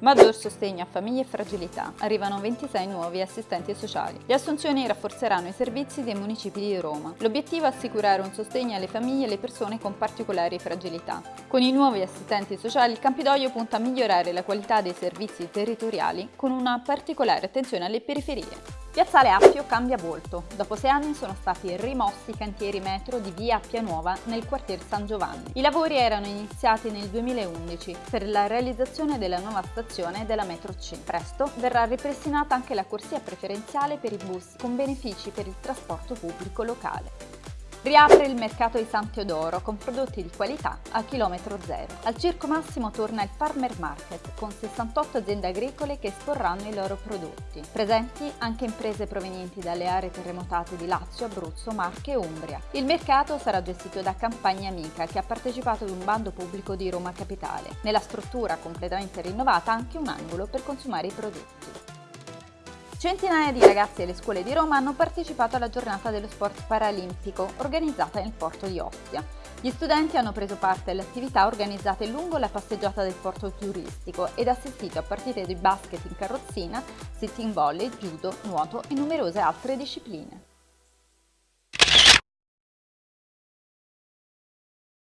Maggior sostegno a famiglie e fragilità. Arrivano 26 nuovi assistenti sociali. Le assunzioni rafforzeranno i servizi dei municipi di Roma. L'obiettivo è assicurare un sostegno alle famiglie e alle persone con particolari fragilità. Con i nuovi assistenti sociali il Campidoglio punta a migliorare la qualità dei servizi territoriali con una particolare attenzione alle periferie. Piazzale Appio cambia volto. Dopo sei anni sono stati rimossi i cantieri metro di via Appia Nuova nel quartier San Giovanni. I lavori erano iniziati nel 2011 per la realizzazione della nuova stazione della metro C. Presto verrà ripristinata anche la corsia preferenziale per i bus con benefici per il trasporto pubblico locale. Riapre il mercato di San Teodoro con prodotti di qualità a chilometro zero. Al Circo Massimo torna il Farmer Market con 68 aziende agricole che esporranno i loro prodotti. Presenti anche imprese provenienti dalle aree terremotate di Lazio, Abruzzo, Marche e Umbria. Il mercato sarà gestito da Campagna Amica che ha partecipato ad un bando pubblico di Roma Capitale. Nella struttura completamente rinnovata anche un angolo per consumare i prodotti. Centinaia di ragazzi delle scuole di Roma hanno partecipato alla giornata dello sport paralimpico organizzata nel porto di Ostia. Gli studenti hanno preso parte alle attività organizzate lungo la passeggiata del porto turistico ed assistito a partite di basket in carrozzina, sitting volley, judo, nuoto e numerose altre discipline.